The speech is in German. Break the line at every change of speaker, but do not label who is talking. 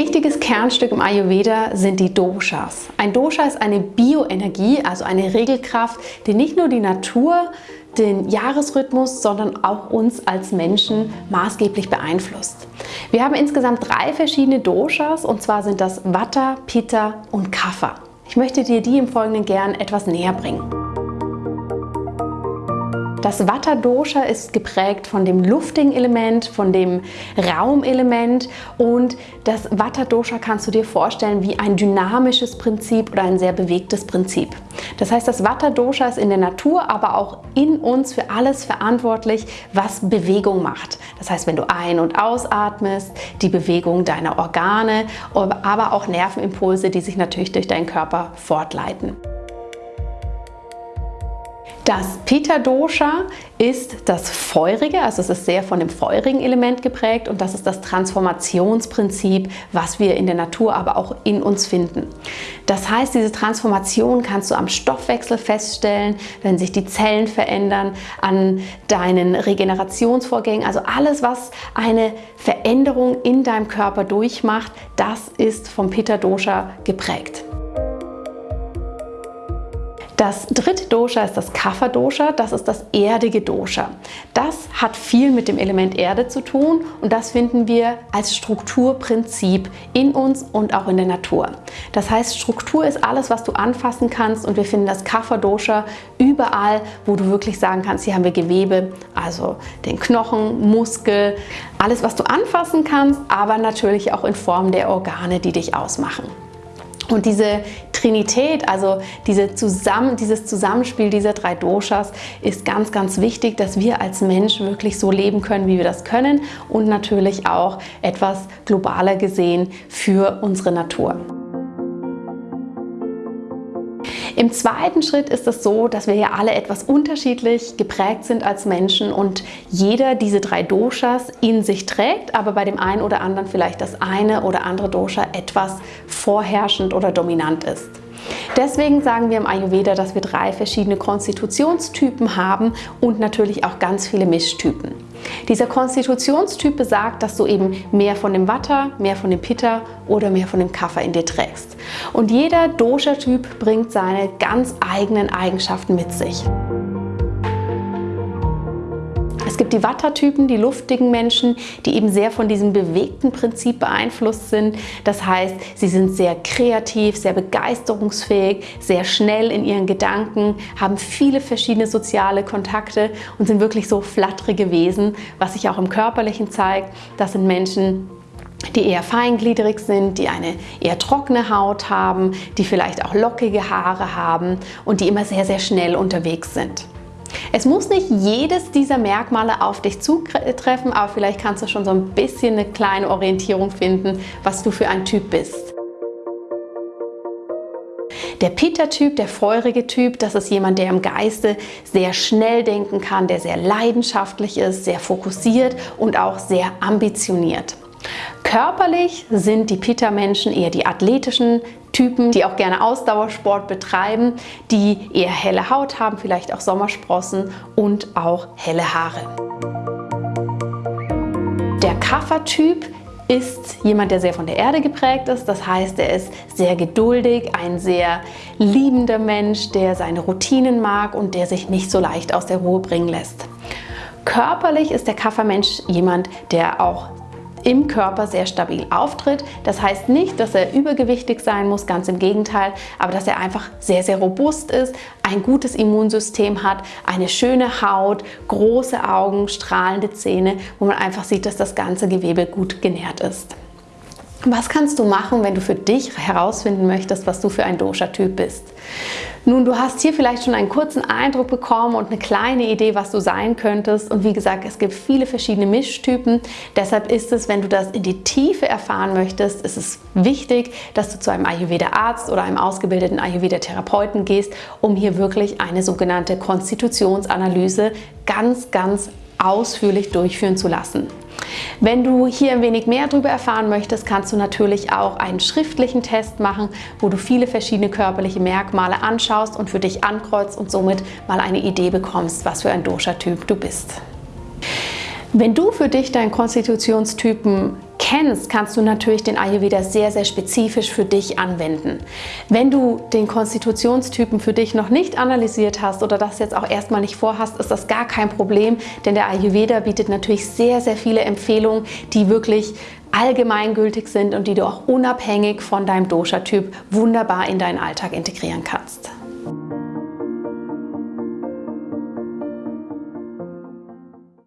wichtiges Kernstück im Ayurveda sind die Doshas. Ein Dosha ist eine Bioenergie, also eine Regelkraft, die nicht nur die Natur, den Jahresrhythmus, sondern auch uns als Menschen maßgeblich beeinflusst. Wir haben insgesamt drei verschiedene Doshas und zwar sind das Vata, Pitta und Kapha. Ich möchte dir die im Folgenden gern etwas näher bringen. Das Vata-Dosha ist geprägt von dem luftigen Element, von dem Raumelement und das Vata-Dosha kannst du dir vorstellen wie ein dynamisches Prinzip oder ein sehr bewegtes Prinzip. Das heißt, das Vata-Dosha ist in der Natur, aber auch in uns für alles verantwortlich, was Bewegung macht. Das heißt, wenn du ein- und ausatmest, die Bewegung deiner Organe, aber auch Nervenimpulse, die sich natürlich durch deinen Körper fortleiten. Das Pitta-Dosha ist das Feurige, also es ist sehr von dem feurigen Element geprägt und das ist das Transformationsprinzip, was wir in der Natur, aber auch in uns finden. Das heißt, diese Transformation kannst du am Stoffwechsel feststellen, wenn sich die Zellen verändern, an deinen Regenerationsvorgängen, also alles, was eine Veränderung in deinem Körper durchmacht, das ist vom Pitta-Dosha geprägt. Das dritte Dosha ist das Kapha-Dosha, das ist das erdige Dosha. Das hat viel mit dem Element Erde zu tun und das finden wir als Strukturprinzip in uns und auch in der Natur. Das heißt, Struktur ist alles, was du anfassen kannst und wir finden das Kapha-Dosha überall, wo du wirklich sagen kannst, hier haben wir Gewebe, also den Knochen, Muskel, alles, was du anfassen kannst, aber natürlich auch in Form der Organe, die dich ausmachen. Und diese Trinität, also diese Zusammen, dieses Zusammenspiel dieser drei Doshas ist ganz, ganz wichtig, dass wir als Mensch wirklich so leben können, wie wir das können und natürlich auch etwas globaler gesehen für unsere Natur. Im zweiten Schritt ist es so, dass wir ja alle etwas unterschiedlich geprägt sind als Menschen und jeder diese drei Doshas in sich trägt, aber bei dem einen oder anderen vielleicht das eine oder andere Dosha etwas vorherrschend oder dominant ist. Deswegen sagen wir im Ayurveda, dass wir drei verschiedene Konstitutionstypen haben und natürlich auch ganz viele Mischtypen. Dieser Konstitutionstyp besagt, dass du eben mehr von dem Vata, mehr von dem Pitta oder mehr von dem Kapha in dir trägst. Und jeder Dosha-Typ bringt seine ganz eigenen Eigenschaften mit sich. Es gibt die Vata-Typen, die luftigen Menschen, die eben sehr von diesem bewegten Prinzip beeinflusst sind. Das heißt, sie sind sehr kreativ, sehr begeisterungsfähig, sehr schnell in ihren Gedanken, haben viele verschiedene soziale Kontakte und sind wirklich so flatterige Wesen, was sich auch im Körperlichen zeigt. Das sind Menschen, die eher feingliedrig sind, die eine eher trockene Haut haben, die vielleicht auch lockige Haare haben und die immer sehr, sehr schnell unterwegs sind. Es muss nicht jedes dieser Merkmale auf dich zutreffen, aber vielleicht kannst du schon so ein bisschen eine kleine Orientierung finden, was du für ein Typ bist. Der Pitta-Typ, der feurige Typ, das ist jemand, der im Geiste sehr schnell denken kann, der sehr leidenschaftlich ist, sehr fokussiert und auch sehr ambitioniert. Körperlich sind die Pitta-Menschen eher die athletischen Typen, die auch gerne Ausdauersport betreiben, die eher helle Haut haben, vielleicht auch Sommersprossen und auch helle Haare. Der Kapha-Typ ist jemand, der sehr von der Erde geprägt ist. Das heißt, er ist sehr geduldig, ein sehr liebender Mensch, der seine Routinen mag und der sich nicht so leicht aus der Ruhe bringen lässt. Körperlich ist der Kaffermensch jemand, der auch im Körper sehr stabil auftritt. Das heißt nicht, dass er übergewichtig sein muss, ganz im Gegenteil, aber dass er einfach sehr, sehr robust ist, ein gutes Immunsystem hat, eine schöne Haut, große Augen, strahlende Zähne, wo man einfach sieht, dass das ganze Gewebe gut genährt ist. Was kannst du machen, wenn du für dich herausfinden möchtest, was du für ein Dosha-Typ bist? Nun, du hast hier vielleicht schon einen kurzen Eindruck bekommen und eine kleine Idee, was du sein könntest. Und wie gesagt, es gibt viele verschiedene Mischtypen. Deshalb ist es, wenn du das in die Tiefe erfahren möchtest, ist es wichtig, dass du zu einem Ayurveda-Arzt oder einem ausgebildeten Ayurveda-Therapeuten gehst, um hier wirklich eine sogenannte Konstitutionsanalyse ganz, ganz ausführlich durchführen zu lassen. Wenn du hier ein wenig mehr darüber erfahren möchtest, kannst du natürlich auch einen schriftlichen Test machen, wo du viele verschiedene körperliche Merkmale anschaust und für dich ankreuzt und somit mal eine Idee bekommst, was für ein Dosha-Typ du bist. Wenn du für dich deinen Konstitutionstypen kennst, kannst du natürlich den Ayurveda sehr, sehr spezifisch für dich anwenden. Wenn du den Konstitutionstypen für dich noch nicht analysiert hast oder das jetzt auch erstmal nicht vorhast, ist das gar kein Problem, denn der Ayurveda bietet natürlich sehr, sehr viele Empfehlungen, die wirklich allgemeingültig sind und die du auch unabhängig von deinem Dosha-Typ wunderbar in deinen Alltag integrieren kannst.